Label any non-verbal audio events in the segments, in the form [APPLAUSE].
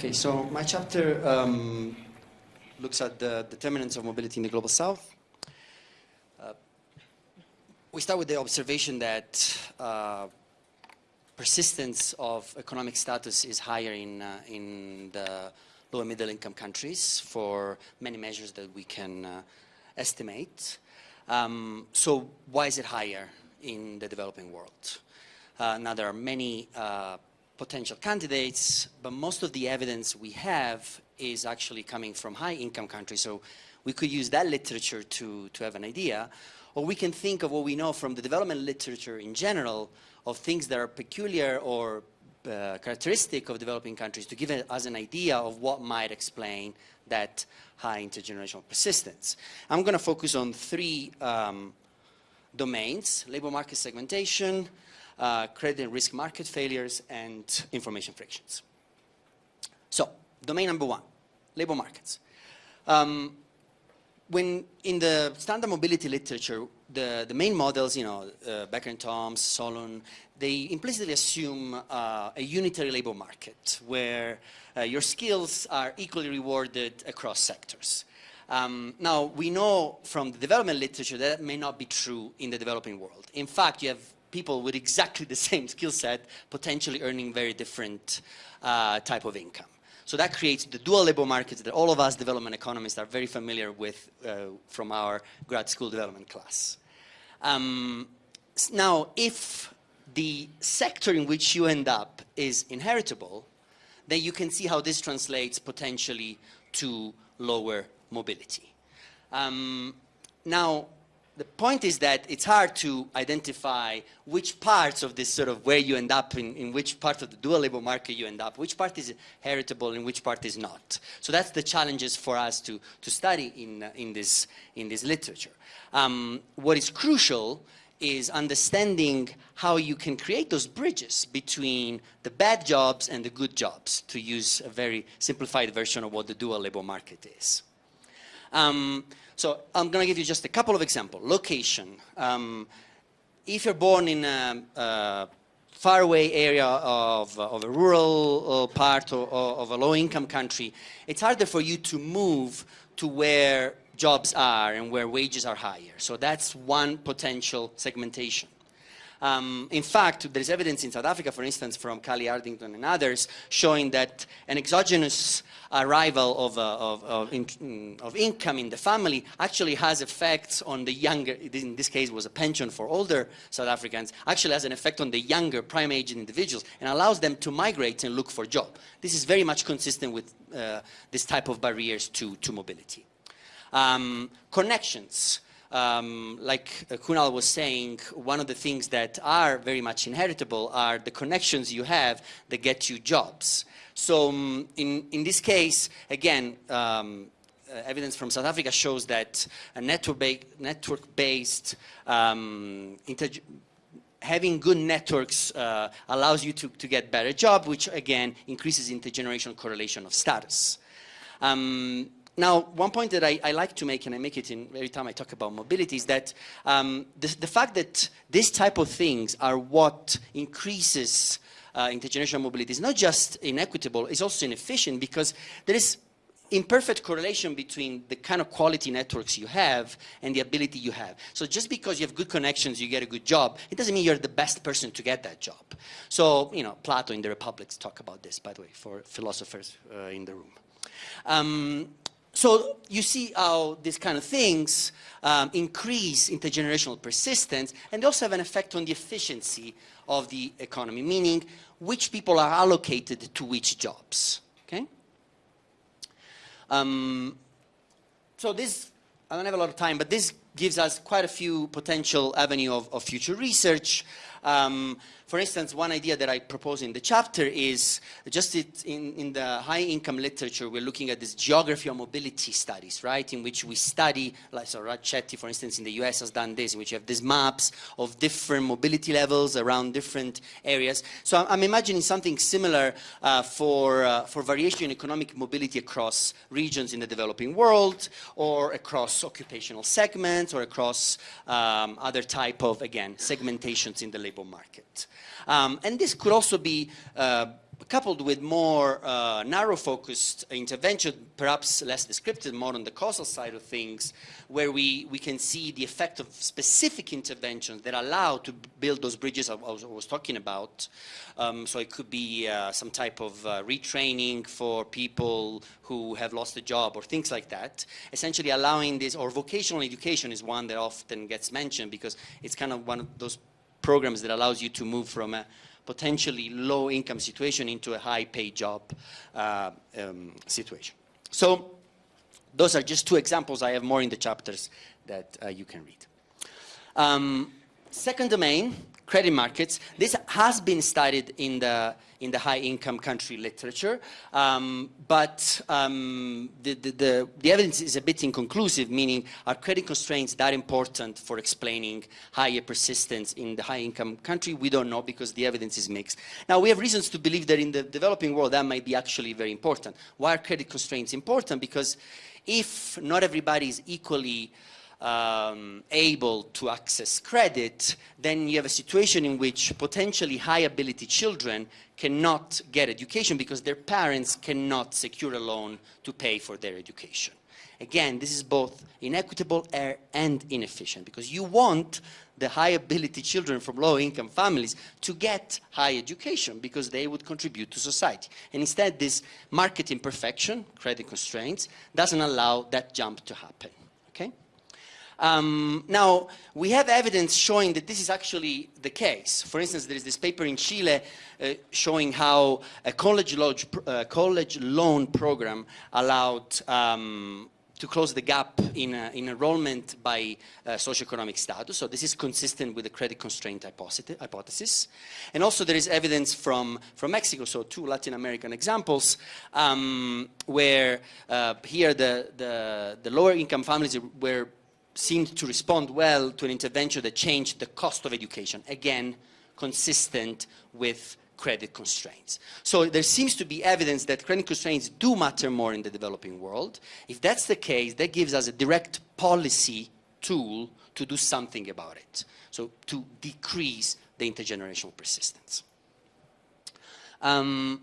Okay, so my chapter um, looks at the determinants of mobility in the Global South. Uh, we start with the observation that uh, persistence of economic status is higher in, uh, in the low and middle income countries for many measures that we can uh, estimate. Um, so why is it higher in the developing world? Uh, now there are many uh, potential candidates, but most of the evidence we have is actually coming from high income countries. So we could use that literature to, to have an idea. Or we can think of what we know from the development literature in general of things that are peculiar or uh, characteristic of developing countries to give us an idea of what might explain that high intergenerational persistence. I'm going to focus on three um, domains, labor market segmentation, uh, credit and risk market failures, and information frictions. So, domain number one, labor markets. Um, when in the standard mobility literature, the, the main models, you know, uh, Becker and Tomes, Solon, they implicitly assume uh, a unitary labor market where uh, your skills are equally rewarded across sectors. Um, now, we know from the development literature that, that may not be true in the developing world. In fact, you have people with exactly the [LAUGHS] same skill set potentially earning very different uh, type of income. So that creates the dual labor markets that all of us development economists are very familiar with uh, from our grad school development class. Um, now, if the sector in which you end up is inheritable, then you can see how this translates potentially to lower mobility. Um, now, the point is that it's hard to identify which parts of this sort of where you end up in, in which part of the dual labor market you end up, which part is heritable and which part is not. So that's the challenges for us to, to study in, uh, in, this, in this literature. Um, what is crucial is understanding how you can create those bridges between the bad jobs and the good jobs, to use a very simplified version of what the dual labor market is. Um, so I'm going to give you just a couple of examples. Location. Um, if you're born in a, a faraway area of, of a rural uh, part of, of a low-income country, it's harder for you to move to where jobs are and where wages are higher. So that's one potential segmentation. Um, in fact, there's evidence in South Africa, for instance, from Cally Ardington and others, showing that an exogenous arrival of, uh, of, of, in, mm, of, income in the family actually has effects on the younger, in this case was a pension for older South Africans, actually has an effect on the younger prime age individuals and allows them to migrate and look for job. This is very much consistent with uh, this type of barriers to, to mobility. Um, connections um, like Kunal was saying, one of the things that are very much inheritable are the connections you have that get you jobs. So um, in, in this case, again, um, uh, evidence from South Africa shows that a network-based network um, having good networks uh, allows you to, to get better job, which again increases intergenerational correlation of status. Um, now, one point that I, I, like to make, and I make it in every time I talk about mobility, is that um, the, the, fact that this type of things are what increases uh, intergenerational mobility is not just inequitable, it's also inefficient because there is imperfect correlation between the kind of quality networks you have and the ability you have. So just because you have good connections, you get a good job, it doesn't mean you're the best person to get that job. So, you know, Plato in the Republics talk about this, by the way, for philosophers uh, in the room. Um, so you see how these kind of things um, increase intergenerational persistence and they also have an effect on the efficiency of the economy, meaning which people are allocated to which jobs, okay? Um, so this, I don't have a lot of time, but this gives us quite a few potential avenue of, of future research. Um, for instance, one idea that I propose in the chapter is just it, in, in the high income literature, we're looking at this geography of mobility studies, right? In which we study, like so Raj for instance, in the US has done this, in which you have these maps of different mobility levels around different areas. So I'm imagining something similar uh, for, uh, for variation in economic mobility across regions in the developing world or across occupational segments or across um, other type of, again, segmentations in the labor market. Um, and this could also be uh, coupled with more uh, narrow-focused intervention, perhaps less descriptive, more on the causal side of things, where we, we can see the effect of specific interventions that allow to build those bridges I was, I was talking about. Um, so it could be uh, some type of uh, retraining for people who have lost a job or things like that. Essentially allowing this, or vocational education is one that often gets mentioned because it's kind of one of those programs that allows you to move from a potentially low income situation into a high paid job uh, um, situation. So those are just two examples. I have more in the chapters that uh, you can read. Um, second domain, credit markets. This has been studied in the in the high income country literature, um, but um, the, the, the, the, evidence is a bit inconclusive, meaning are credit constraints that important for explaining higher persistence in the high income country? We don't know because the evidence is mixed. Now we have reasons to believe that in the developing world that might be actually very important. Why are credit constraints important? Because if not everybody is equally um, able to access credit, then you have a situation in which potentially high ability children cannot get education because their parents cannot secure a loan to pay for their education. Again, this is both inequitable and inefficient because you want the high ability children from low income families to get high education because they would contribute to society. And instead this market imperfection, credit constraints, doesn't allow that jump to happen. Okay? Um, now, we have evidence showing that this is actually the case. For instance, there is this paper in Chile uh, showing how a college, lodge, uh, college loan program allowed um, to close the gap in, uh, in enrollment by uh, socioeconomic status. So this is consistent with the credit constraint hypothesis. And also there is evidence from, from Mexico, so two Latin American examples, um, where uh, here the, the, the lower income families were seemed to respond well to an intervention that changed the cost of education, again, consistent with credit constraints. So there seems to be evidence that credit constraints do matter more in the developing world. If that's the case, that gives us a direct policy tool to do something about it. So to decrease the intergenerational persistence. Um,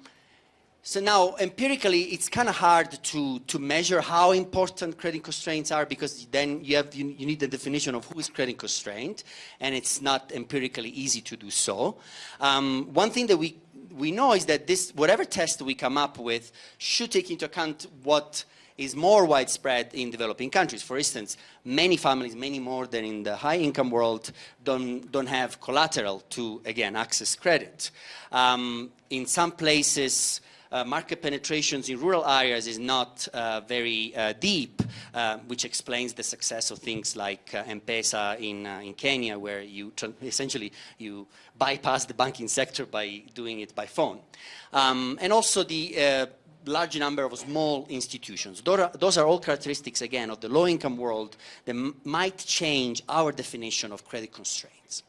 so now, empirically, it's kind of hard to, to measure how important credit constraints are because then you, have, you, you, need the definition of who is credit constraint, and it's not empirically easy to do so. Um, one thing that we, we know is that this, whatever test we come up with should take into account what is more widespread in developing countries. For instance, many families, many more than in the high-income world, don't, don't have collateral to, again, access credit. Um, in some places, uh, market penetrations in rural areas is not uh, very uh, deep, uh, which explains the success of things like uh, M-Pesa in, in Kenya, where you essentially you bypass the banking sector by doing it by phone. Um, and also the large number of small institutions. Those are, those are, all characteristics, again, of the low-income world that might change our definition of credit constraints.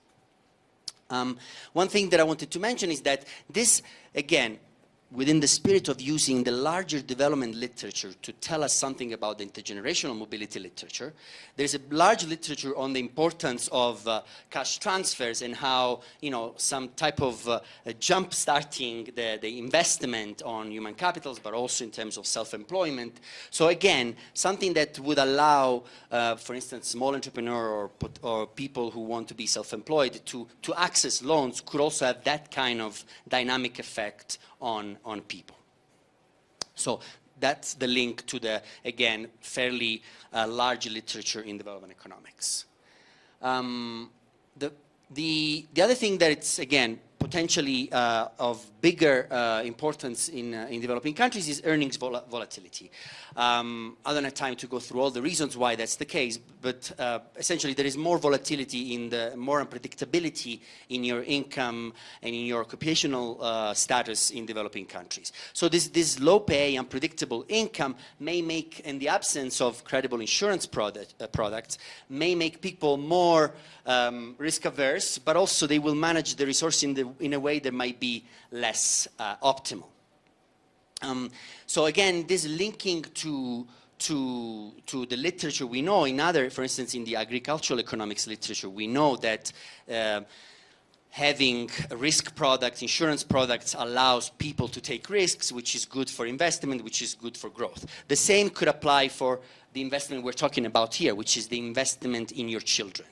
Um, one thing that I wanted to mention is that this, again, within the spirit of using the larger development literature to tell us something about the intergenerational mobility literature, there's a large literature on the importance of uh, cash transfers and how, you know, some type of uh, jump starting the, the investment on human capitals, but also in terms of self-employment. So again, something that would allow, uh, for instance, small entrepreneur or, or people who want to be self-employed to, to access loans could also have that kind of dynamic effect on, on people. So that's the link to the, again, fairly uh, large literature in development economics. Um, the, the, the other thing that it's, again, potentially uh, of bigger uh, importance in, uh, in developing countries is earnings vol volatility. Um, I don't have time to go through all the reasons why that's the case, but uh, essentially there is more volatility in the more unpredictability in your income and in your occupational uh, status in developing countries. So this, this low pay, unpredictable income may make, in the absence of credible insurance product, uh, products, may make people more um, risk averse, but also they will manage the resource in, the, in a way that might be less uh, optimal. Um, so again, this linking to to, to the literature we know in other, for instance, in the agricultural economics literature, we know that uh, having risk products, insurance products allows people to take risks, which is good for investment, which is good for growth. The same could apply for the investment we're talking about here, which is the investment in your children.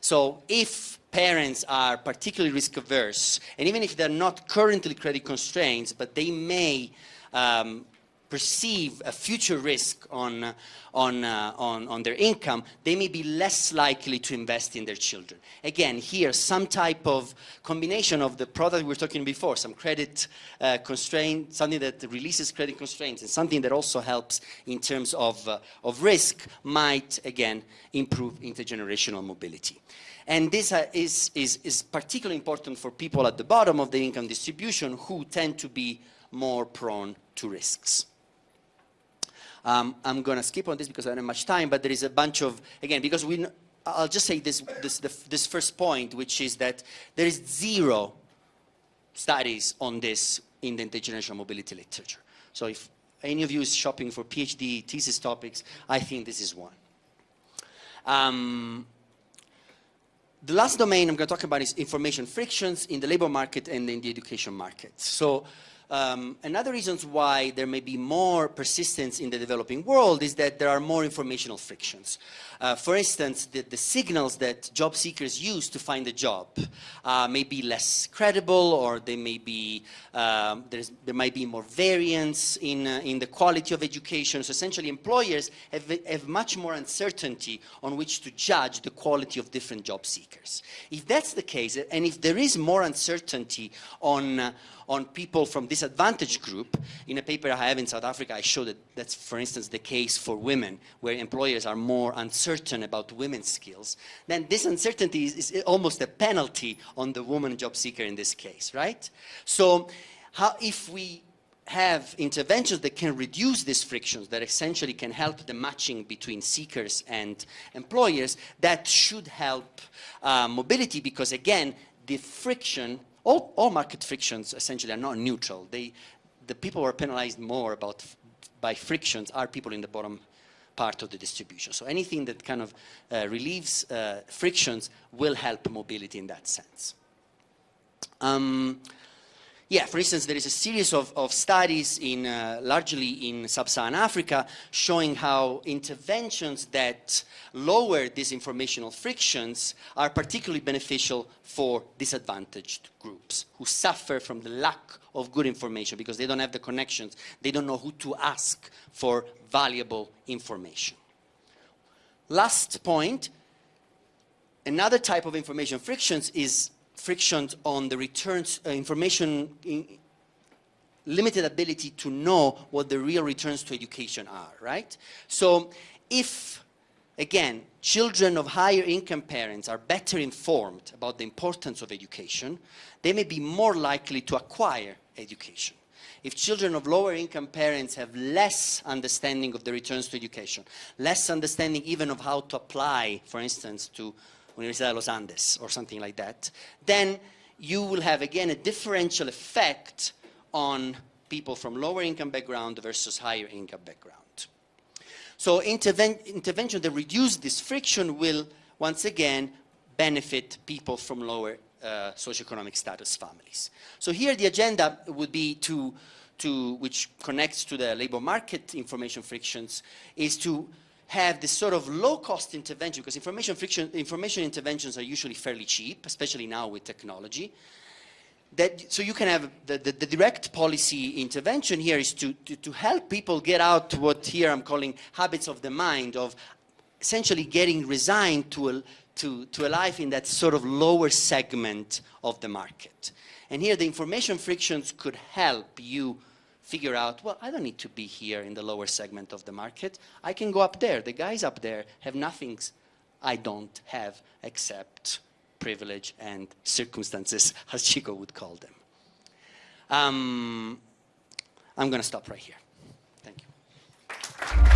So if parents are particularly risk averse, and even if they're not currently credit constrained, but they may um, perceive a future risk on, on, uh, on, on their income, they may be less likely to invest in their children. Again, here, some type of combination of the product we were talking before, some credit uh, constraint, something that releases credit constraints, and something that also helps in terms of, uh, of risk might, again, improve intergenerational mobility. And this uh, is, is, is particularly important for people at the bottom of the income distribution who tend to be more prone to risks. Um, I'm going to skip on this because I don't have much time, but there is a bunch of, again, because we, I'll just say this, this, this first point, which is that there is zero studies on this in the intergenerational mobility literature. So if any of you is shopping for PhD thesis topics, I think this is one. Um, the last domain I'm going to talk about is information frictions in the labor market and in the education market. So um, another reasons why there may be more persistence in the developing world is that there are more informational frictions. Uh, for instance, the, the, signals that job seekers use to find a job uh, may be less credible or they may be, um, there might be more variance in, uh, in the quality of education. So essentially employers have, have much more uncertainty on which to judge the quality of different job seekers. If that's the case, and if there is more uncertainty on, uh, on people from disadvantaged group. In a paper I have in South Africa, I show that that's, for instance, the case for women, where employers are more uncertain about women's skills. Then this uncertainty is, is almost a penalty on the woman job seeker in this case, right? So how, if we have interventions that can reduce these frictions, that essentially can help the matching between seekers and employers, that should help uh, mobility because, again, the friction all, all market frictions essentially are not neutral. They, the people who are penalized more about, by frictions are people in the bottom part of the distribution. So anything that kind of uh, relieves uh, frictions will help mobility in that sense. Um, yeah, for instance, there is a series of, of studies in uh, largely in sub-Saharan Africa showing how interventions that lower these informational frictions are particularly beneficial for disadvantaged groups who suffer from the lack of good information because they don't have the connections, they don't know who to ask for valuable information. Last point, another type of information frictions is frictions on the returns uh, information limited ability to know what the real returns to education are, right? So if, again, children of higher income parents are better informed about the importance of education, they may be more likely to acquire education. If children of lower income parents have less understanding of the returns to education, less understanding even of how to apply, for instance, to Universidad de los Andes or something like that, then you will have again a differential effect on people from lower income background versus higher income background. So interven intervention that reduce this friction will once again benefit people from lower uh, socioeconomic status families. So here the agenda would be to, to, which connects to the labor market information frictions, is to have this sort of low-cost intervention, because information, friction, information interventions are usually fairly cheap, especially now with technology. That, so you can have the, the, the, direct policy intervention here is to, to, to help people get out what here I'm calling habits of the mind, of essentially getting resigned to a, to, to a life in that sort of lower segment of the market. And here the information frictions could help you figure out, well, I don't need to be here in the lower segment of the market. I can go up there. The guys up there have nothing I don't have except privilege and circumstances, [LAUGHS] as Chico would call them. Um, I'm going to stop right here. Thank you.